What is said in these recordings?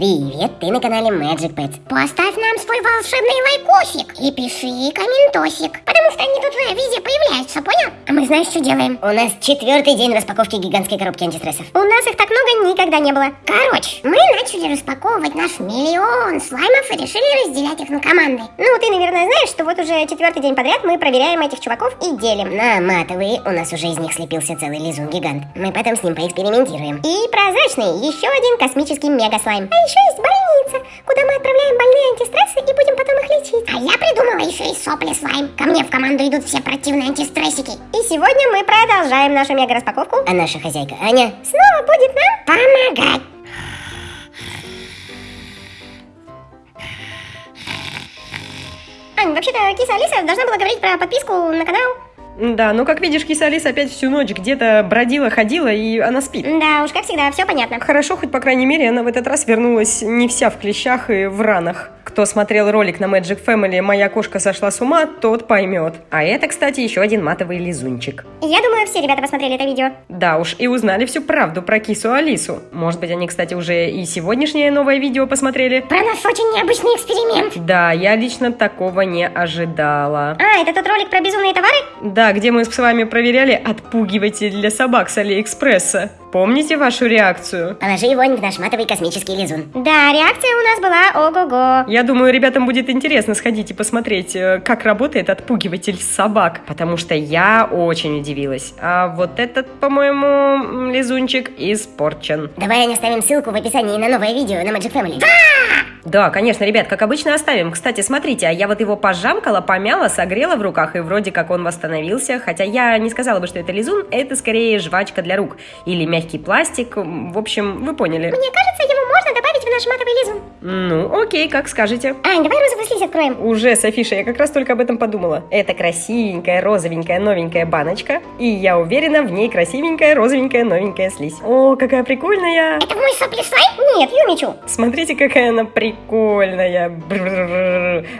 Привет, ты на канале Magic Pets. Поставь нам свой волшебный лайкосик и пиши комментосик, потому что они тут везде появляются, понял? А мы знаешь, что делаем? У нас четвертый день распаковки гигантской коробки антистрессов. У нас их так много никогда не было. Короче, мы начали распаковывать наш миллион слаймов и решили разделять их на команды. Ну, ты, наверное, знаешь, что вот уже четвертый день подряд мы проверяем этих чуваков и делим. На матовые у нас уже из них слепился целый лизун-гигант. Мы потом с ним поэкспериментируем. И прозрачный, еще один космический мега-слайм. А еще есть больница, куда мы отправляем больные антистрессы и будем потом их лечить. А я придумала еще и сопли слайм. Ко мне в команду идут все противные антистрессики. И сегодня мы продолжаем нашу мега-распаковку. А наша хозяйка Аня снова будет нам помогать. Ань, вообще-то киса Алиса должна была говорить про подписку на канал. Да, ну как видишь, киса Алиса опять всю ночь где-то бродила, ходила, и она спит. Да, уж как всегда, все понятно. Хорошо, хоть по крайней мере она в этот раз вернулась не вся в клещах и в ранах. Кто смотрел ролик на Magic Family «Моя кошка сошла с ума», тот поймет. А это, кстати, еще один матовый лизунчик. Я думаю, все ребята посмотрели это видео. Да уж, и узнали всю правду про кису Алису. Может быть, они, кстати, уже и сегодняшнее новое видео посмотрели? Про наш очень необычный эксперимент. Да, я лично такого не ожидала. А, это тот ролик про безумные товары? Да, где мы с вами проверяли отпугиватель для собак с Алиэкспресса. Помните вашу реакцию? Положи его в наш матовый космический лизун. Да, реакция у нас была ого-го. Я думаю, ребятам будет интересно сходить и посмотреть, э, как работает отпугиватель собак, потому что я очень удивилась. А вот этот, по-моему, лизунчик испорчен. Давай не оставим ссылку в описании на новое видео на Magic Family. Да, конечно, ребят, как обычно оставим. Кстати, смотрите, а я вот его пожамкала, помяла, согрела в руках, и вроде как он восстановился. Хотя я не сказала бы, что это лизун, это скорее жвачка для рук. Или мягкий пластик. В общем, вы поняли. Мне кажется, его можно наш матовый лизун. Ну, окей, как скажете. Ань, давай розовую слизь откроем. Уже, Софиша, я как раз только об этом подумала. Это красивенькая, розовенькая, новенькая баночка. И я уверена, в ней красивенькая, розовенькая, новенькая слизь. О, какая прикольная! Это мой сопли слайм? Нет, Юмичу. Смотрите, какая она прикольная.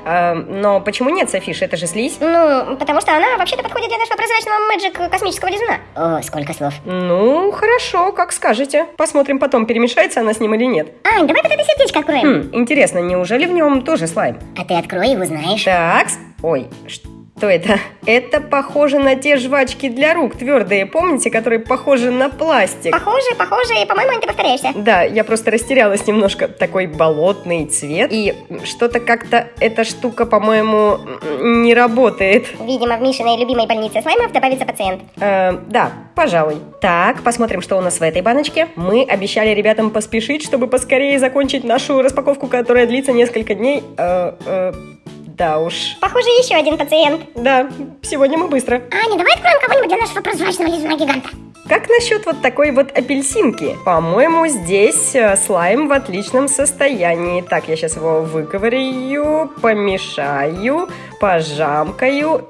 А, но почему нет, Софиша? Это же слизь. Ну, потому что она вообще-то подходит для нашего прозрачного мэджик космического лизуна. О, сколько слов. Ну, хорошо, как скажете. Посмотрим потом, перемешается она с ним или нет. Ань, давай вот это сердечко откроем. Хм, интересно, неужели в нем тоже слайм? А ты открой и узнаешь. Так, ой, что это? Это похоже на те жвачки для рук твердые, помните, которые похожи на пластик? Похоже, похоже, и, по-моему, ты повторяешься. Да, я просто растерялась немножко. Такой болотный цвет. И что-то как-то эта штука, по-моему, не работает. Видимо, в Мишиной любимой больнице слаймов добавится пациент. Э, да, пожалуй. Так, посмотрим, что у нас в этой баночке. Мы обещали ребятам поспешить, чтобы поскорее закончить нашу распаковку, которая длится несколько дней. Э, э, да уж. Похоже, еще один пациент. Да, сегодня мы быстро. Аня, давай откроем кого-нибудь для нашего прозрачного лизуна гиганта. Как насчет вот такой вот апельсинки? По-моему, здесь э, слайм в отличном состоянии. Так, я сейчас его выковырю, помешаю, пожамкаю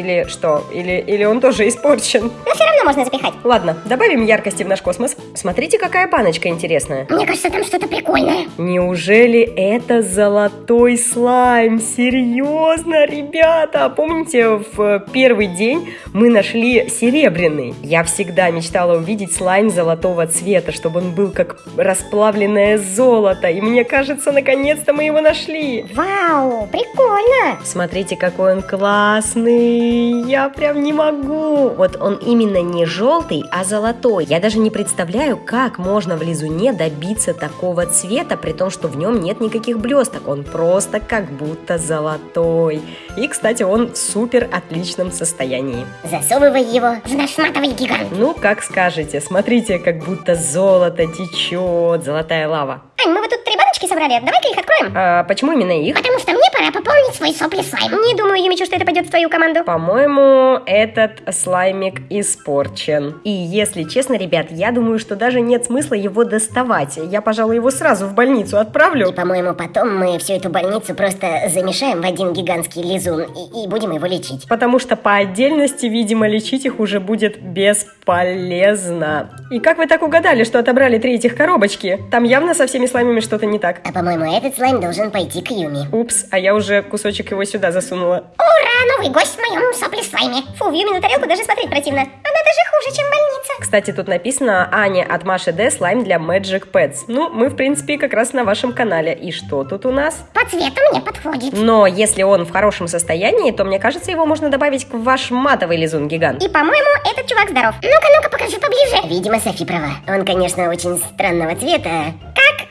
или что? Или, или он тоже испорчен? Но все равно можно запихать. Ладно, добавим яркости в наш космос. Смотрите, какая баночка интересная. Мне кажется, там что-то прикольное. Неужели это золотой слайм? Серьезно, ребята? Помните, в первый день мы нашли серебряный? Я всегда мечтала увидеть слайм золотого цвета, чтобы он был как расплавленное золото. И мне кажется, наконец-то мы его нашли. Вау, прикольно. Смотрите, какой он классный я прям не могу. Вот он именно не желтый, а золотой. Я даже не представляю, как можно в лизуне добиться такого цвета, при том, что в нем нет никаких блесток. Он просто как будто золотой. И, кстати, он в супер отличном состоянии. Засовывай его в наш матовый гигант. Ну, как скажете. Смотрите, как будто золото течет, золотая лава. Ань, мы вот тут три баночки собрали, давай-ка их откроем. А почему именно их? Потому что мне пора пополнить свой сопли слайм. Не думаю, Юмичу, что это пойдет в твою команду. По-моему, этот слаймик испорчен. И если честно, ребят, я думаю, что даже нет смысла его доставать. Я, пожалуй, его сразу в больницу отправлю. И, по-моему, потом мы всю эту больницу просто замешаем в один гигантский лизун и, и будем его лечить. Потому что по отдельности, видимо, лечить их уже будет бесполезно. И как вы так угадали, что отобрали три этих коробочки? Там явно со всеми слаймами что-то не так. Так? А по-моему, этот слайм должен пойти к Юми. Упс, а я уже кусочек его сюда засунула. Ура, новый гость в моем сопли слайме. Фу, в Юмину тарелку даже смотреть противно. Она даже хуже, чем больница. Кстати, тут написано Аня от Маши Д. Слайм для Magic Pets. Ну, мы, в принципе, как раз на вашем канале. И что тут у нас? По цвету мне подходит. Но если он в хорошем состоянии, то, мне кажется, его можно добавить к ваш матовый лизун гигант. И, по-моему, этот чувак здоров. Ну-ка, ну-ка, покажи поближе. Видимо, Софи права. Он, конечно, очень странного цвета. Как?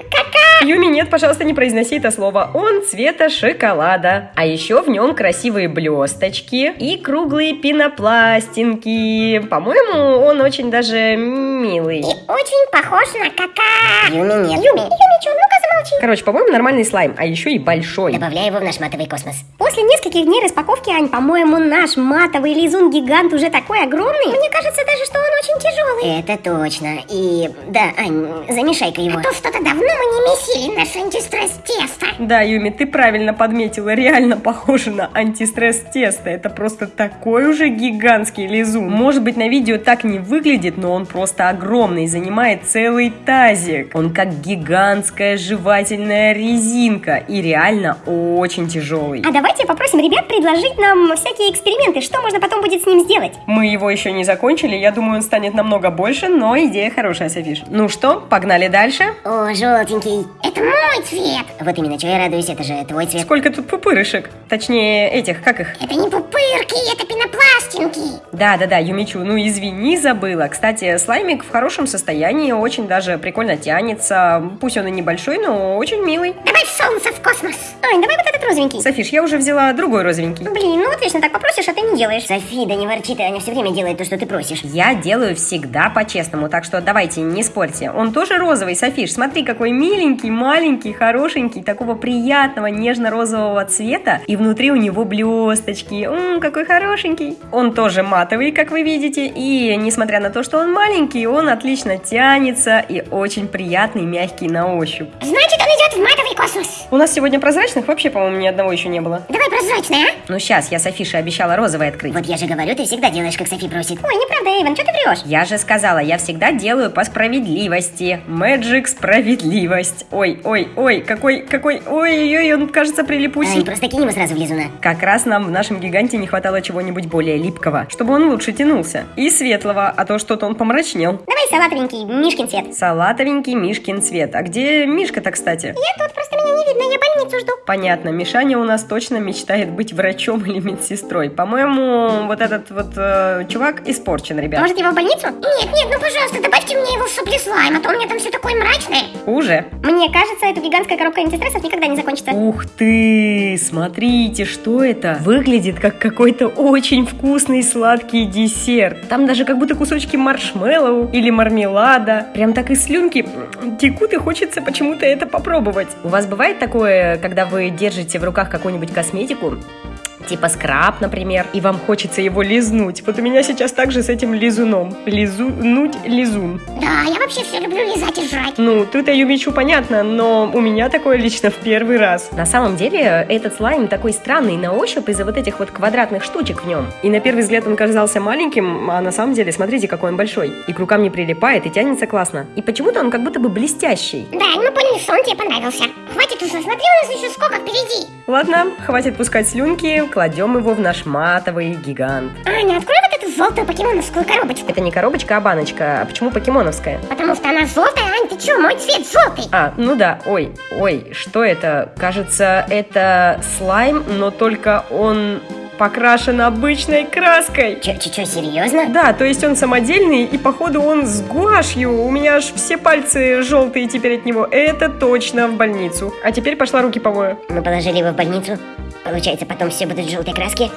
Юми, нет, пожалуйста, не произноси это слово. Он цвета шоколада. А еще в нем красивые блесточки и круглые пенопластинки. По-моему, он очень даже милый. И очень похож на кака. Юми нет. Юми, Юми, чё, ну-ка замолчи. Короче, по-моему, нормальный слайм, а еще и большой. Добавляю его в наш матовый космос. После нескольких дней распаковки, Ань, по-моему, наш матовый лизун-гигант уже такой огромный. Мне кажется даже, что он очень тяжелый. Это точно. И да, Ань, замешай-ка его. А то что-то давно мы не месили наш антистресс тесто. Да, Юми, ты правильно подметила, реально похоже на антистресс тесто. Это просто такой уже гигантский лизун. Может быть, на видео так не выглядит, но он просто огромный, занимает целый тазик. Он как гигантская жевательная резинка и реально очень тяжелый. А давайте попросим ребят предложить нам всякие эксперименты, что можно потом будет с ним сделать. Мы его еще не закончили, я думаю, он станет намного больше, но идея хорошая, Софиш. Ну что, погнали дальше? О, желтенький. Это мой цвет. Вот именно, чего я радуюсь, это же твой цвет. Сколько тут пупырышек? Точнее, этих, как их? Это не пупырки, это пенопластинки. Да-да-да, Юмичу, ну извини, забыла. Кстати, слаймик в хорошем состоянии, очень даже прикольно тянется. Пусть он и небольшой, но очень милый. Добавь солнце в космос. Ань, давай вот этот розовенький. Софиш, я уже взяла другой розовенький. Блин, ну отлично, так попросишь, а ты не делаешь. Софи, да не ворчи ты, Аня все время делает то, что ты просишь. Я делаю всегда по-честному, так что давайте не спорьте. Он тоже розовый, Софиш, смотри, какой миленький, маленький, хорошенький, такого приятного нежно-розового цвета. И внутри у него блесточки. Ммм, какой хорошенький. Он тоже матовый, как вы видите. И несмотря на то, что он маленький, он отлично тянется и очень приятный, мягкий на ощупь. Значит, он идет в матовый космос. У нас сегодня прозрачных вообще, по-моему, ни одного еще не было. Давай прозрачный, а? Ну сейчас, я Софише обещала розовый открыть. Вот я же говорю, ты всегда делаешь, как Софи просит. Ой, неправда, Эйвен, что ты врешь? Я же сказала, я всегда делаю по справедливости. Мэджик справедливость. Ой, ой, ой, какой, какой, ой, ой, он кажется прилипусей. Ань, просто кинь его сразу в лизуна. Как раз нам в нашем гиганте не хватало чего-нибудь более липкого, чтобы он лучше тянулся. И светлого, а то что-то он помрачнел. Давай салатовенький, Мишкин цвет. Салатовенький Мишкин цвет. А где Мишка-то, кстати? Я тут, просто меня не видно, я больницу жду. Понятно, Мишаня у нас точно мечтает быть врачом или медсестрой. По-моему, вот этот вот э, чувак испорчен, ребят. Может его в больницу? Нет, нет, ну пожалуйста, добавьте мне его в сопли слайм, а то у меня там все такое мрачное. Хуже. Мне кажется, эта гигантская коробка антистрессов никогда не закончится. Ух ты! Смотрите, что это? Выглядит как какой-то очень вкусный сладкий десерт. Там даже как будто кусочки маршмеллоу или мармелада. Прям так и слюнки текут и хочется почему-то это попробовать. У вас бывает такое, когда вы держите в руках какую-нибудь косметику, типа скраб, например, и вам хочется его лизнуть. Вот у меня сейчас также с этим лизуном. Лизунуть лизун. Да, я вообще все люблю лизать и жрать. Ну, ты-то Юмичу понятно, но у меня такое лично в первый раз. На самом деле, этот слайм такой странный на ощупь из-за вот этих вот квадратных штучек в нем. И на первый взгляд он казался маленьким, а на самом деле, смотрите, какой он большой. И к рукам не прилипает, и тянется классно. И почему-то он как будто бы блестящий. Да, мы поняли, что он тебе понравился. Хватит уже, смотри, у нас еще сколько впереди. Ладно, хватит пускать слюнки, кладем его в наш матовый гигант. Аня, открой вот эту желтую покемоновскую коробочку. Это не коробочка, а баночка. А почему покемоновская? Потому что она желтая, Ань, ты че, мой цвет желтый. А, ну да, ой, ой, что это? Кажется, это слайм, но только он покрашен обычной краской. Че, че, че, серьезно? Да, то есть он самодельный, и походу он с гуашью. У меня аж все пальцы желтые теперь от него. Это точно в больницу. А теперь пошла руки помою. Мы положили его в больницу. Получается, потом все будут желтой краске?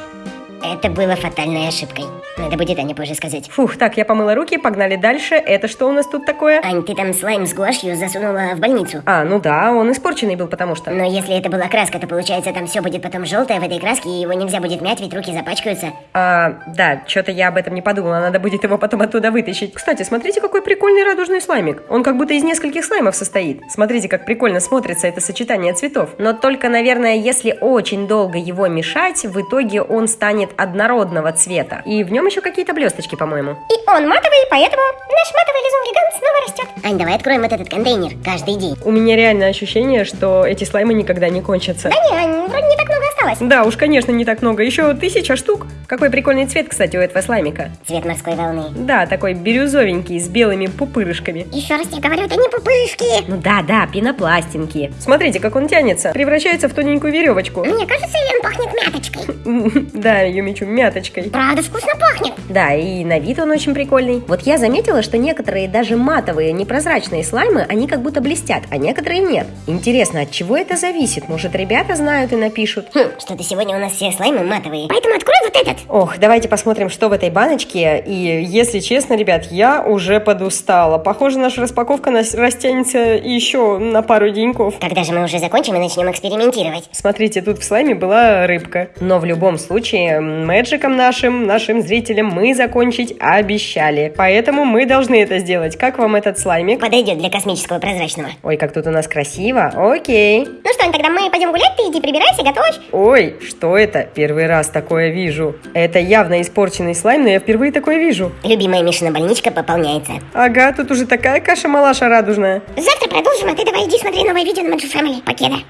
Это было фатальной ошибкой. Надо будет Ане позже сказать. Фух, так, я помыла руки, погнали дальше. Это что у нас тут такое? Ань, ты там слайм с гуашью засунула в больницу. А, ну да, он испорченный был, потому что... Но если это была краска, то получается там все будет потом желтое в этой краске, и его нельзя будет мять, ведь руки запачкаются. А, да, что-то я об этом не подумала, надо будет его потом оттуда вытащить. Кстати, смотрите, какой прикольный радужный слаймик. Он как будто из нескольких слаймов состоит. Смотрите, как прикольно смотрится это сочетание цветов. Но только, наверное, если очень долго его мешать, в итоге он станет однородного цвета. И в нем там еще какие-то блесточки, по-моему. И он матовый, поэтому наш матовый лизун-гигант снова растет. Ань, давай откроем вот этот контейнер каждый день. У меня реально ощущение, что эти слаймы никогда не кончатся. Да не, Ань, вроде не так много осталось. Да, уж, конечно, не так много. Еще тысяча штук. Какой прикольный цвет, кстати, у этого слаймика. Цвет морской волны. Да, такой бирюзовенький, с белыми пупырышками. Еще раз тебе говорю, это не пупышки. Ну да, да, пенопластинки. Смотрите, как он тянется. Превращается в тоненькую веревочку. Мне кажется, или он пахнет мяточкой. Да, Юмичу, мяточкой. Правда, вкусно пахнет. Да, и на вид он очень прикольный. Вот я заметила, что некоторые даже матовые, непрозрачные слаймы, они как будто блестят, а некоторые нет. Интересно, от чего это зависит? Может, ребята знают и напишут? Хм, что-то сегодня у нас все слаймы матовые. Поэтому открой вот этот. Ох, давайте посмотрим, что в этой баночке. И если честно, ребят, я уже подустала. Похоже, наша распаковка нас растянется еще на пару деньков. Когда же мы уже закончим и начнем экспериментировать? Смотрите, тут в слайме была рыбка. Но в любом случае, мэджиком нашим, нашим зрителям мы закончить обещали. Поэтому мы должны это сделать. Как вам этот слаймик? Подойдет для космического прозрачного. Ой, как тут у нас красиво. Окей. Ну что, тогда мы пойдем гулять, ты иди прибирайся, готовь. Ой, что это? Первый раз такое вижу. Это явно испорченный слайм, но я впервые такое вижу. Любимая Мишина больничка пополняется. Ага, тут уже такая каша-малаша радужная. Завтра продолжим, а ты давай иди смотри новое видео на Magic Family. Покеда.